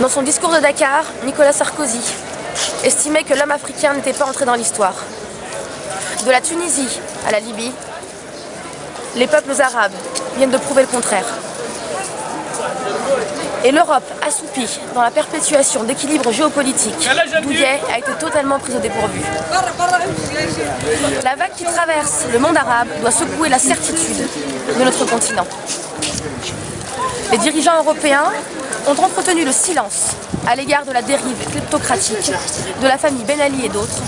Dans son discours de Dakar, Nicolas Sarkozy estimait que l'homme africain n'était pas entré dans l'histoire. De la Tunisie à la Libye, les peuples arabes viennent de prouver le contraire. Et l'Europe, assoupie dans la perpétuation d'équilibres géopolitiques, Douillet a été totalement prise au dépourvu. La vague qui traverse le monde arabe doit secouer la certitude de notre continent. Les dirigeants européens ont entretenu le silence à l'égard de la dérive kleptocratique de la famille Ben Ali et d'autres,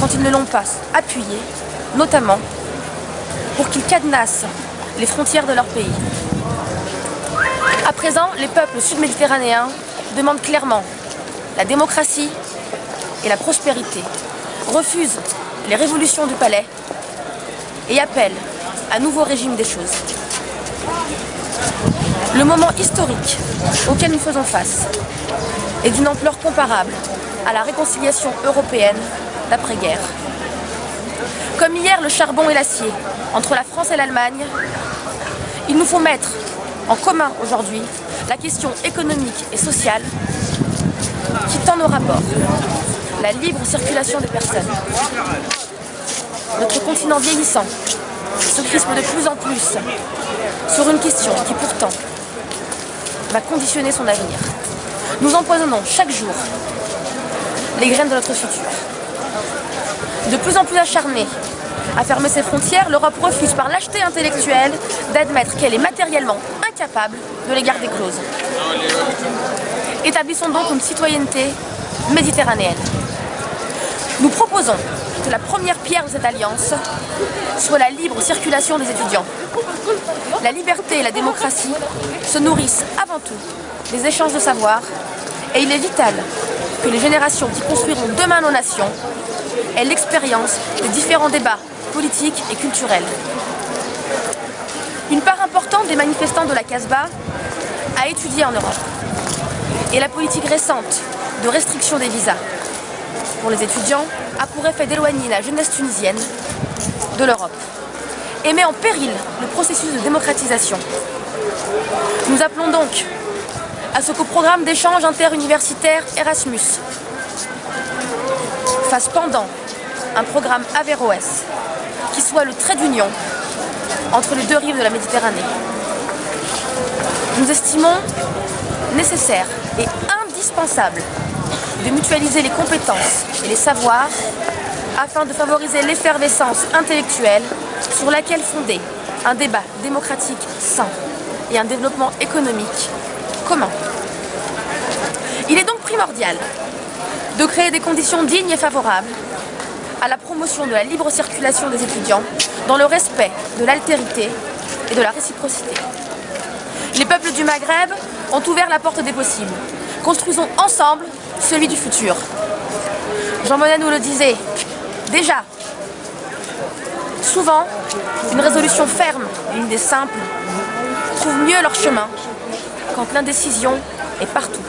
quand ils ne l'ont pas appuyé, notamment pour qu'ils cadenassent les frontières de leur pays. À présent, les peuples sud-méditerranéens demandent clairement la démocratie et la prospérité, refusent les révolutions du palais et appellent un nouveau régime des choses. Le moment historique auquel nous faisons face est d'une ampleur comparable à la réconciliation européenne d'après-guerre. Comme hier le charbon et l'acier entre la France et l'Allemagne, il nous faut mettre en commun aujourd'hui la question économique et sociale qui tend nos rapports, la libre circulation des personnes. Notre continent vieillissant se crispe de plus en plus sur une question qui pourtant va conditionner son avenir. Nous empoisonnons chaque jour les graines de notre futur. De plus en plus acharnée à fermer ses frontières, l'Europe refuse par lâcheté intellectuelle d'admettre qu'elle est matériellement incapable de les garder closes. Établissons donc une citoyenneté méditerranéenne. Nous proposons que la première pierre de cette alliance soit la libre circulation des étudiants. La liberté et la démocratie se nourrissent avant tout des échanges de savoir et il est vital que les générations qui construiront demain nos nations aient l'expérience des différents débats politiques et culturels. Une part importante des manifestants de la Casbah a étudié en Europe et la politique récente de restriction des visas pour les étudiants a pour effet d'éloigner la jeunesse tunisienne de l'Europe et met en péril le processus de démocratisation. Nous appelons donc à ce qu'au programme d'échange interuniversitaire Erasmus fasse pendant un programme Averroès qui soit le trait d'union entre les deux rives de la Méditerranée. Nous estimons nécessaire et indispensable de mutualiser les compétences et les savoirs afin de favoriser l'effervescence intellectuelle sur laquelle fonder un débat démocratique sain et un développement économique commun. Il est donc primordial de créer des conditions dignes et favorables à la promotion de la libre circulation des étudiants dans le respect de l'altérité et de la réciprocité. Les peuples du Maghreb ont ouvert la porte des possibles. Construisons ensemble celui du futur. Jean Monnet nous le disait, déjà, souvent, une résolution ferme une idée simple trouvent mieux leur chemin quand l'indécision est partout.